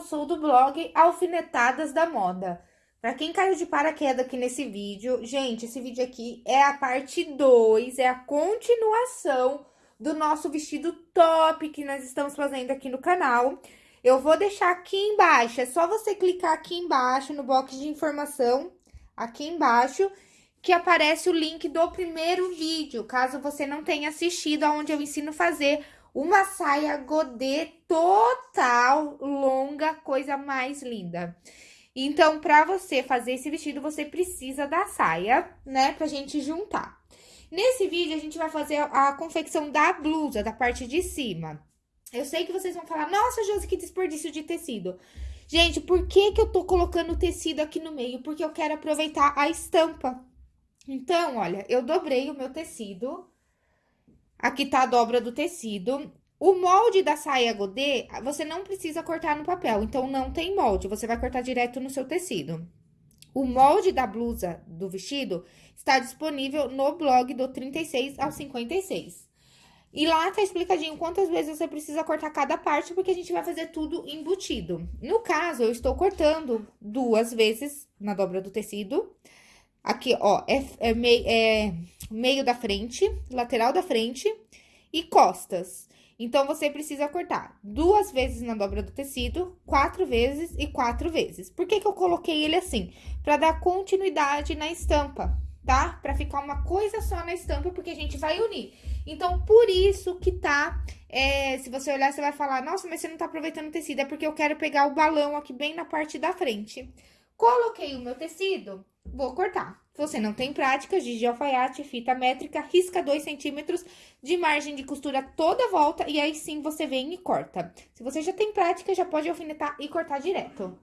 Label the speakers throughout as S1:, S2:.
S1: eu sou do blog Alfinetadas da Moda. Pra quem caiu de paraquedas aqui nesse vídeo, gente, esse vídeo aqui é a parte 2, é a continuação do nosso vestido top que nós estamos fazendo aqui no canal. Eu vou deixar aqui embaixo, é só você clicar aqui embaixo no box de informação, aqui embaixo, que aparece o link do primeiro vídeo, caso você não tenha assistido, aonde eu ensino a fazer uma saia godê total, longa, coisa mais linda. Então, pra você fazer esse vestido, você precisa da saia, né, pra gente juntar. Nesse vídeo, a gente vai fazer a confecção da blusa, da parte de cima. Eu sei que vocês vão falar, nossa, Josi, que desperdício de tecido. Gente, por que que eu tô colocando o tecido aqui no meio? Porque eu quero aproveitar a estampa. Então, olha, eu dobrei o meu tecido, Aqui tá a dobra do tecido. O molde da saia godê, você não precisa cortar no papel, então não tem molde, você vai cortar direto no seu tecido. O molde da blusa do vestido está disponível no blog do 36 ao 56. E lá tá explicadinho quantas vezes você precisa cortar cada parte, porque a gente vai fazer tudo embutido. No caso, eu estou cortando duas vezes na dobra do tecido. Aqui, ó, é, é, mei, é meio da frente, lateral da frente e costas. Então, você precisa cortar duas vezes na dobra do tecido, quatro vezes e quatro vezes. Por que que eu coloquei ele assim? Pra dar continuidade na estampa, tá? Pra ficar uma coisa só na estampa, porque a gente vai unir. Então, por isso que tá... É, se você olhar, você vai falar, nossa, mas você não tá aproveitando o tecido. É porque eu quero pegar o balão aqui bem na parte da frente. Coloquei o meu tecido, vou cortar. Se você não tem prática, giz de alfaiate, fita métrica, risca 2 centímetros de margem de costura toda a volta e aí sim você vem e corta. Se você já tem prática, já pode alfinetar e cortar direto.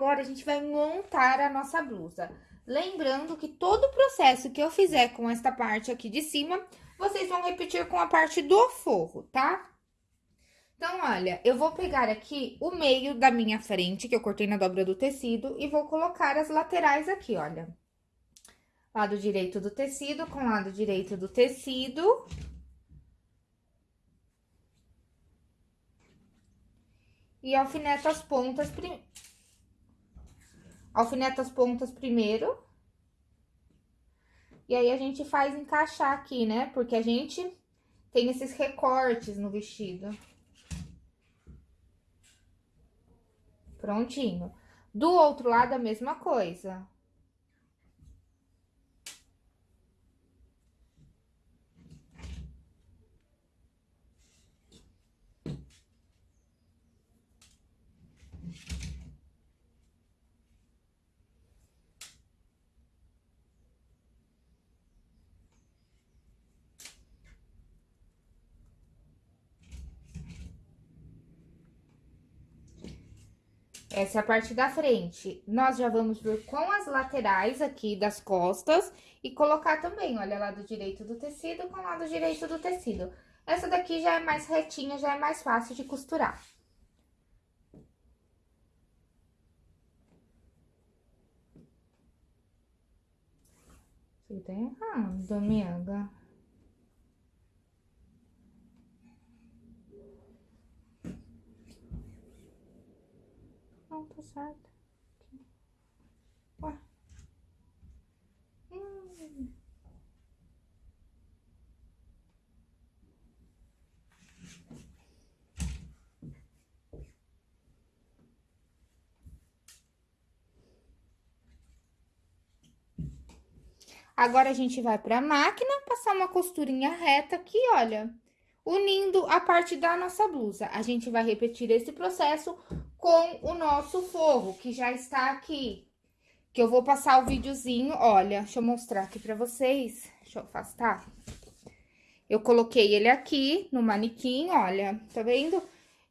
S1: Agora a gente vai montar a nossa blusa. Lembrando que todo o processo que eu fizer com esta parte aqui de cima, vocês vão repetir com a parte do forro, tá? Então, olha, eu vou pegar aqui o meio da minha frente, que eu cortei na dobra do tecido, e vou colocar as laterais aqui, olha. Lado direito do tecido com lado direito do tecido. E alfineto as pontas, prim... alfineto as pontas primeiro. E aí, a gente faz encaixar aqui, né? Porque a gente tem esses recortes no vestido. Prontinho. Do outro lado, a mesma coisa. Essa é a parte da frente. Nós já vamos vir com as laterais aqui das costas e colocar também, olha, lado direito do tecido com lado direito do tecido. Essa daqui já é mais retinha, já é mais fácil de costurar. Você tá errado, amiga. Certo. Ué. Hum. Agora, a gente vai pra máquina, passar uma costurinha reta aqui, olha, unindo a parte da nossa blusa. A gente vai repetir esse processo com o nosso forro, que já está aqui. Que eu vou passar o videozinho, olha, deixa eu mostrar aqui pra vocês. Deixa eu afastar. Eu coloquei ele aqui no manequim, olha, tá vendo?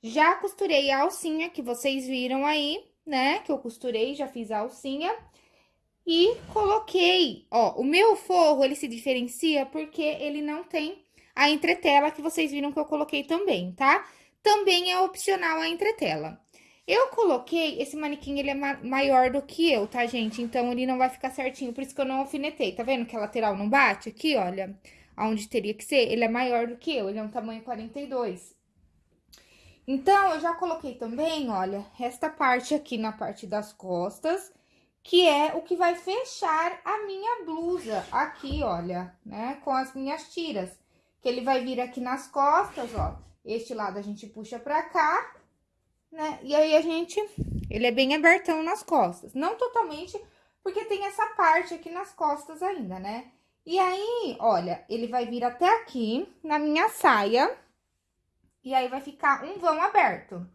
S1: Já costurei a alcinha que vocês viram aí, né? Que eu costurei, já fiz a alcinha. E coloquei, ó, o meu forro, ele se diferencia porque ele não tem a entretela que vocês viram que eu coloquei também, tá? Também é opcional a entretela. Eu coloquei, esse manequim, ele é ma maior do que eu, tá, gente? Então, ele não vai ficar certinho, por isso que eu não alfinetei. Tá vendo que a lateral não bate aqui, olha? Aonde teria que ser, ele é maior do que eu, ele é um tamanho 42. Então, eu já coloquei também, olha, esta parte aqui na parte das costas, que é o que vai fechar a minha blusa aqui, olha, né? Com as minhas tiras. Que ele vai vir aqui nas costas, ó. Este lado a gente puxa pra cá né? E aí, a gente... Ele é bem abertão nas costas. Não totalmente, porque tem essa parte aqui nas costas ainda, né? E aí, olha, ele vai vir até aqui, na minha saia. E aí, vai ficar um vão aberto.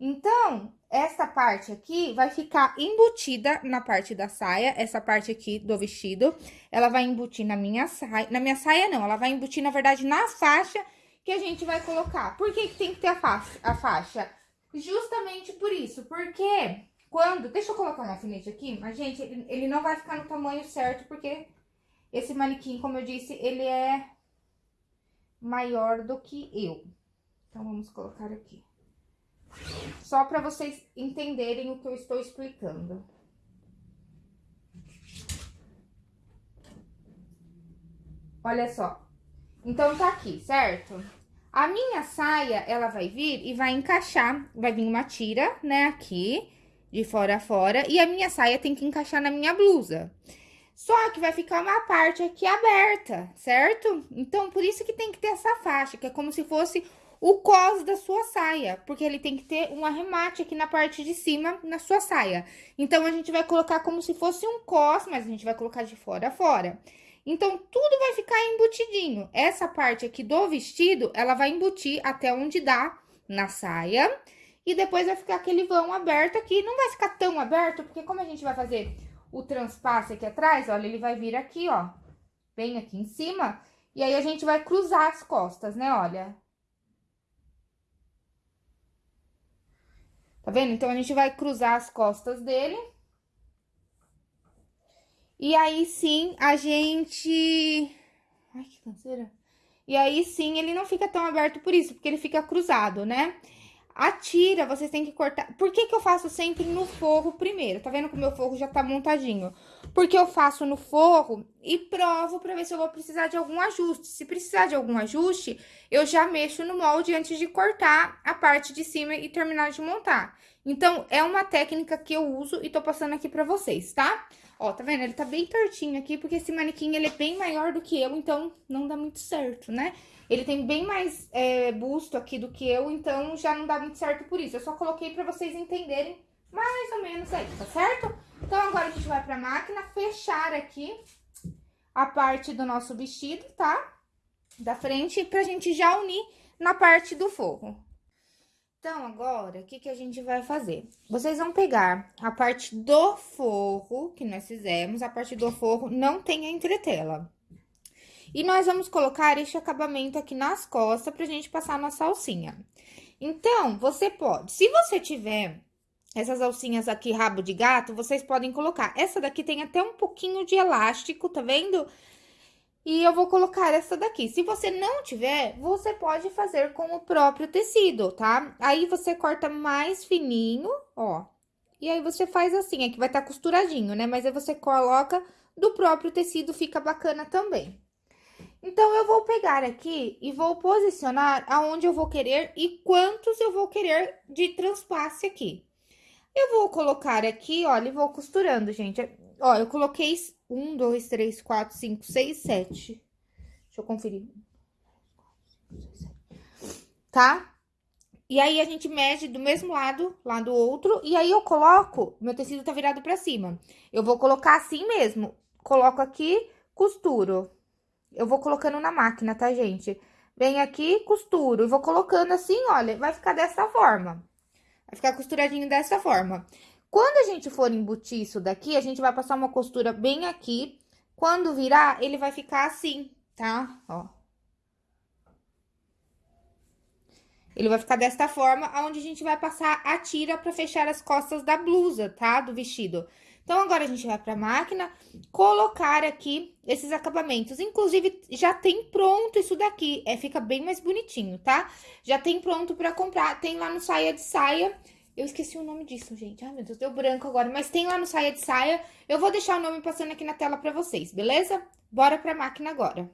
S1: Então, essa parte aqui vai ficar embutida na parte da saia, essa parte aqui do vestido, ela vai embutir na minha saia, na minha saia não, ela vai embutir, na verdade, na faixa que a gente vai colocar. Por que, que tem que ter a faixa? A faixa? Justamente por isso, porque quando... Deixa eu colocar um alfinete aqui, mas, gente, ele, ele não vai ficar no tamanho certo, porque esse manequim, como eu disse, ele é maior do que eu. Então, vamos colocar aqui. Só para vocês entenderem o que eu estou explicando. Olha só. Então, tá aqui, certo? A minha saia, ela vai vir e vai encaixar, vai vir uma tira, né, aqui, de fora a fora, e a minha saia tem que encaixar na minha blusa. Só que vai ficar uma parte aqui aberta, certo? Então, por isso que tem que ter essa faixa, que é como se fosse o cos da sua saia, porque ele tem que ter um arremate aqui na parte de cima na sua saia. Então, a gente vai colocar como se fosse um cos, mas a gente vai colocar de fora a fora. Então, tudo vai ficar embutidinho. Essa parte aqui do vestido, ela vai embutir até onde dá na saia. E depois vai ficar aquele vão aberto aqui. Não vai ficar tão aberto, porque como a gente vai fazer o transpasse aqui atrás, olha, ele vai vir aqui, ó. Bem aqui em cima. E aí, a gente vai cruzar as costas, né, olha. Tá vendo? Então, a gente vai cruzar as costas dele. E aí, sim, a gente... Ai, que canseira. E aí, sim, ele não fica tão aberto por isso, porque ele fica cruzado, né? A tira, vocês têm que cortar... Por que que eu faço sempre no forro primeiro? Tá vendo que o meu forro já tá montadinho? Porque eu faço no forro e provo pra ver se eu vou precisar de algum ajuste. Se precisar de algum ajuste, eu já mexo no molde antes de cortar a parte de cima e terminar de montar. Então, é uma técnica que eu uso e tô passando aqui pra vocês, tá? Ó, tá vendo? Ele tá bem tortinho aqui, porque esse manequim, ele é bem maior do que eu, então não dá muito certo, né? Ele tem bem mais é, busto aqui do que eu, então já não dá muito certo por isso. Eu só coloquei pra vocês entenderem mais ou menos aí, tá certo? Então, agora a gente vai pra máquina fechar aqui a parte do nosso vestido, tá? Da frente, pra gente já unir na parte do forro. Então, agora, o que que a gente vai fazer? Vocês vão pegar a parte do forro que nós fizemos, a parte do forro não tem a entretela. E nós vamos colocar este acabamento aqui nas costas pra gente passar a nossa alcinha. Então, você pode, se você tiver essas alcinhas aqui, rabo de gato, vocês podem colocar. Essa daqui tem até um pouquinho de elástico, tá vendo? E eu vou colocar essa daqui. Se você não tiver, você pode fazer com o próprio tecido, tá? Aí, você corta mais fininho, ó. E aí, você faz assim, aqui vai estar tá costuradinho, né? Mas aí, você coloca do próprio tecido, fica bacana também. Então, eu vou pegar aqui e vou posicionar aonde eu vou querer e quantos eu vou querer de transpasse aqui. Eu vou colocar aqui, olha, e vou costurando, gente. Ó, eu coloquei um, dois, três, quatro, cinco, seis, sete. Deixa eu conferir. Tá? E aí, a gente mede do mesmo lado, lá do outro, e aí eu coloco, meu tecido tá virado pra cima. Eu vou colocar assim mesmo, coloco aqui, costuro. Eu vou colocando na máquina, tá, gente? Vem aqui, costuro, e vou colocando assim, olha, vai ficar dessa forma. Vai ficar costuradinho dessa forma. Quando a gente for embutir isso daqui, a gente vai passar uma costura bem aqui. Quando virar, ele vai ficar assim, tá? Ó. Ele vai ficar desta forma, onde a gente vai passar a tira pra fechar as costas da blusa, tá? Do vestido. Então, agora a gente vai pra máquina colocar aqui esses acabamentos. Inclusive, já tem pronto isso daqui, é, fica bem mais bonitinho, tá? Já tem pronto pra comprar, tem lá no Saia de Saia. Eu esqueci o nome disso, gente. Ai, meu Deus, deu branco agora. Mas tem lá no Saia de Saia. Eu vou deixar o nome passando aqui na tela pra vocês, beleza? Bora pra máquina agora.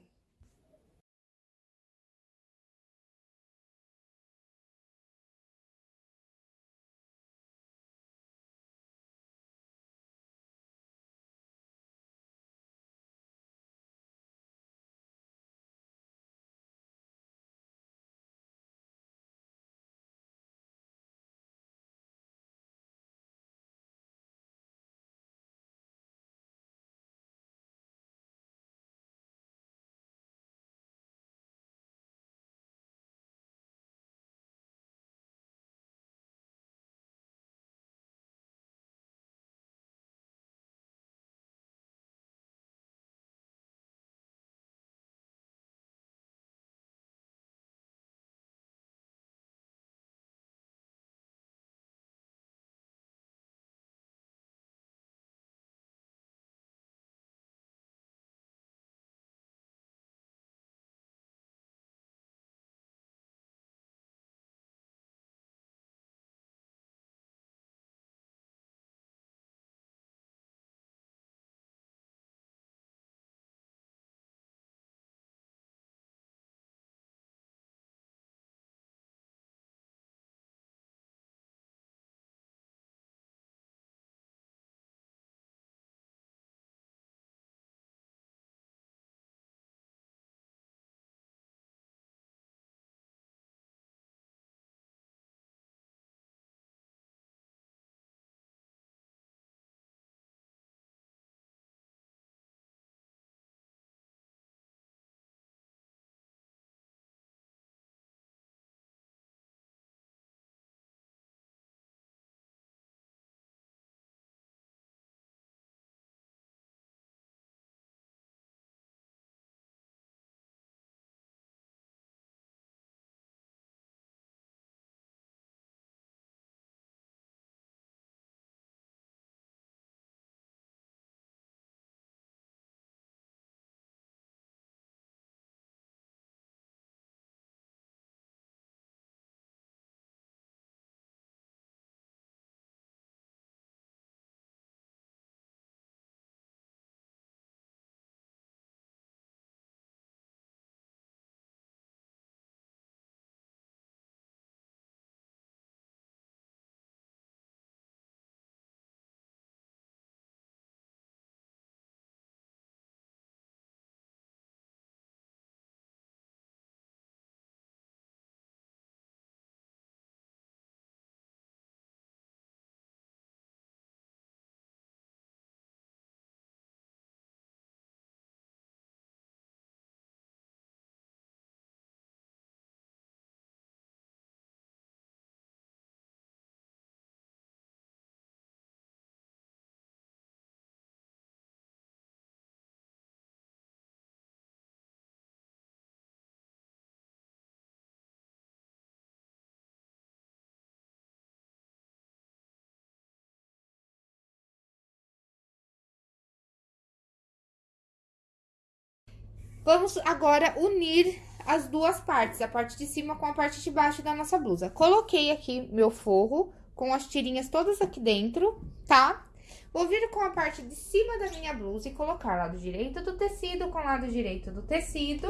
S1: Vamos agora unir as duas partes, a parte de cima com a parte de baixo da nossa blusa. Coloquei aqui meu forro com as tirinhas todas aqui dentro, tá? Vou vir com a parte de cima da minha blusa e colocar lado direito do tecido com lado direito do tecido.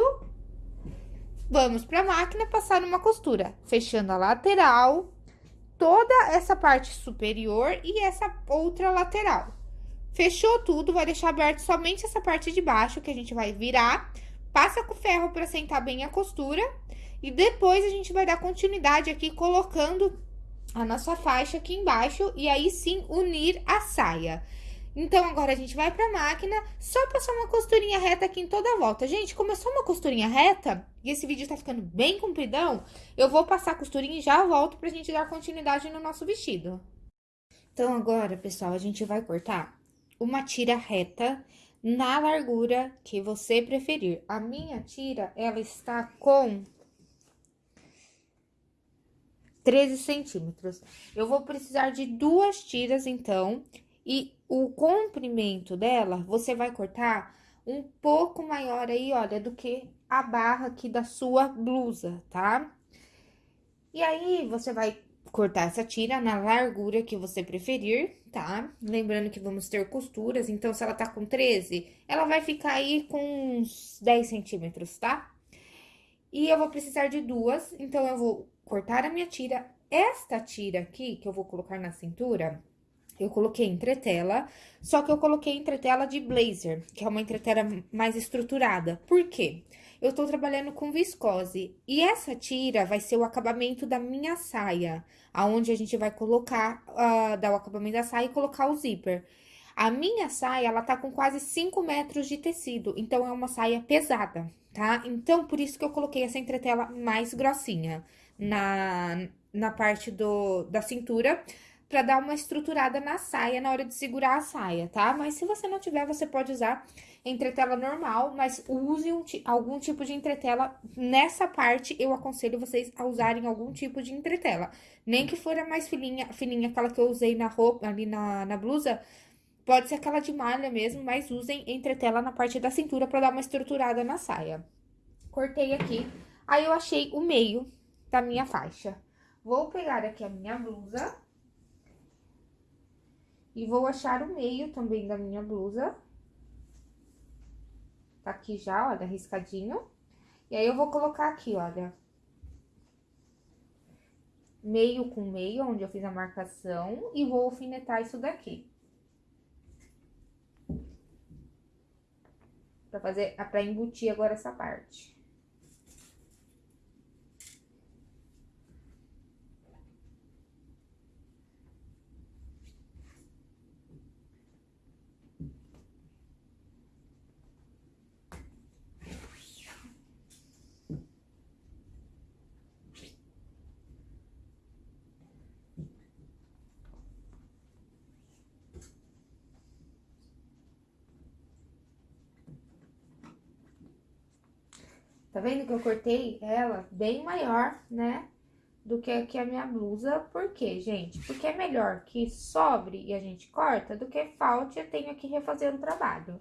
S1: Vamos pra máquina passar uma costura, fechando a lateral, toda essa parte superior e essa outra lateral. Fechou tudo, vai deixar aberto somente essa parte de baixo, que a gente vai virar, passa com ferro para sentar bem a costura, e depois a gente vai dar continuidade aqui, colocando a nossa faixa aqui embaixo, e aí sim unir a saia. Então, agora a gente vai pra máquina, só passar uma costurinha reta aqui em toda a volta. Gente, começou uma costurinha reta, e esse vídeo tá ficando bem compridão, eu vou passar a costurinha e já volto pra gente dar continuidade no nosso vestido. Então, agora, pessoal, a gente vai cortar uma tira reta na largura que você preferir. A minha tira, ela está com 13 centímetros. Eu vou precisar de duas tiras, então, e o comprimento dela, você vai cortar um pouco maior aí, olha, do que a barra aqui da sua blusa, tá? E aí, você vai cortar essa tira na largura que você preferir, tá? Lembrando que vamos ter costuras, então, se ela tá com 13, ela vai ficar aí com uns 10 centímetros, tá? E eu vou precisar de duas, então, eu vou cortar a minha tira. Esta tira aqui, que eu vou colocar na cintura, eu coloquei entretela, só que eu coloquei entretela de blazer, que é uma entretela mais estruturada. Por quê? Eu tô trabalhando com viscose, e essa tira vai ser o acabamento da minha saia, aonde a gente vai colocar, uh, dar o acabamento da saia e colocar o zíper. A minha saia, ela tá com quase 5 metros de tecido, então é uma saia pesada, tá? Então, por isso que eu coloquei essa entretela mais grossinha na, na parte do, da cintura, pra dar uma estruturada na saia na hora de segurar a saia, tá? Mas se você não tiver, você pode usar entretela normal, mas use um, algum tipo de entretela. Nessa parte, eu aconselho vocês a usarem algum tipo de entretela. Nem que for a mais fininha, fininha aquela que eu usei na roupa, ali na, na blusa, pode ser aquela de malha mesmo, mas usem entretela na parte da cintura pra dar uma estruturada na saia. Cortei aqui, aí eu achei o meio da minha faixa. Vou pegar aqui a minha blusa e vou achar o meio também da minha blusa. Tá aqui já, olha, riscadinho. E aí, eu vou colocar aqui, olha. Meio com meio, onde eu fiz a marcação, e vou alfinetar isso daqui. Pra fazer, pra embutir agora essa parte. Vendo que eu cortei ela bem maior, né? Do que aqui a minha blusa. Por quê, gente? Porque é melhor que sobre e a gente corta do que falte e eu tenho que refazer o trabalho.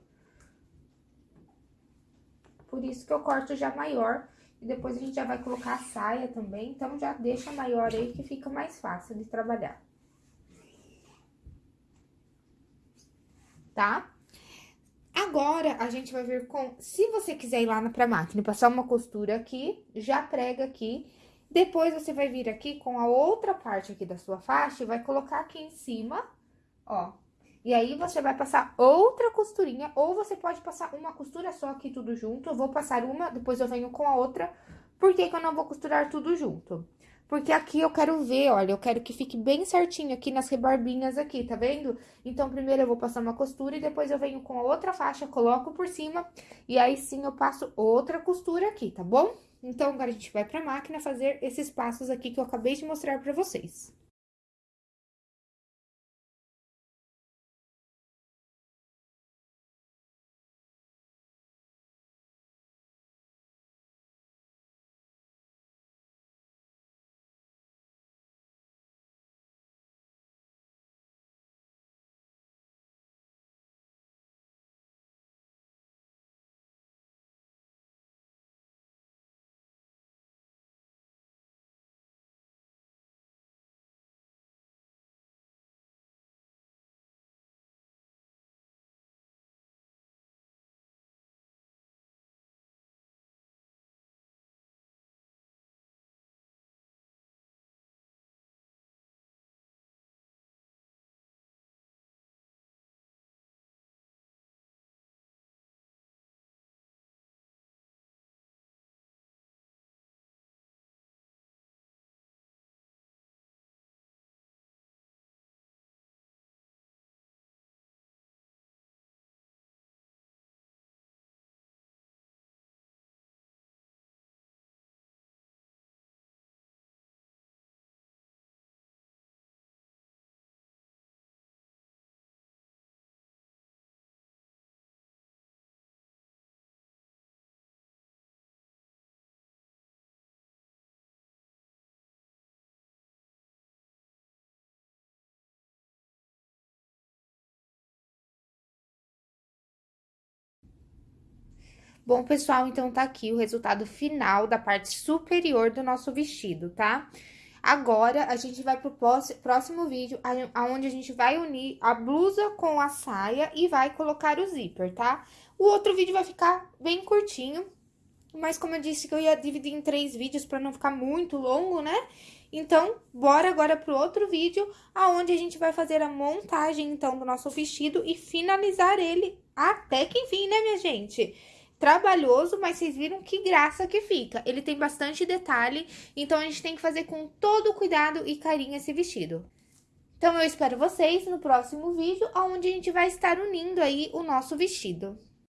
S1: Por isso que eu corto já maior. E depois a gente já vai colocar a saia também. Então, já deixa maior aí que fica mais fácil de trabalhar. Tá? Agora, a gente vai vir com... Se você quiser ir lá pra máquina e passar uma costura aqui, já prega aqui. Depois, você vai vir aqui com a outra parte aqui da sua faixa e vai colocar aqui em cima, ó. E aí, você vai passar outra costurinha, ou você pode passar uma costura só aqui tudo junto. Eu vou passar uma, depois eu venho com a outra. Por que que eu não vou costurar tudo junto? Porque aqui eu quero ver, olha, eu quero que fique bem certinho aqui nas rebarbinhas aqui, tá vendo? Então, primeiro eu vou passar uma costura e depois eu venho com outra faixa, coloco por cima e aí sim eu passo outra costura aqui, tá bom? Então, agora a gente vai pra máquina fazer esses passos aqui que eu acabei de mostrar pra vocês. Bom, pessoal, então tá aqui o resultado final da parte superior do nosso vestido, tá? Agora, a gente vai pro próximo vídeo, aonde a gente vai unir a blusa com a saia e vai colocar o zíper, tá? O outro vídeo vai ficar bem curtinho, mas como eu disse que eu ia dividir em três vídeos para não ficar muito longo, né? Então, bora agora pro outro vídeo, aonde a gente vai fazer a montagem, então, do nosso vestido e finalizar ele até que enfim, né, minha gente? Trabalhoso, mas vocês viram que graça que fica. Ele tem bastante detalhe, então a gente tem que fazer com todo cuidado e carinho esse vestido. Então, eu espero vocês no próximo vídeo, onde a gente vai estar unindo aí o nosso vestido.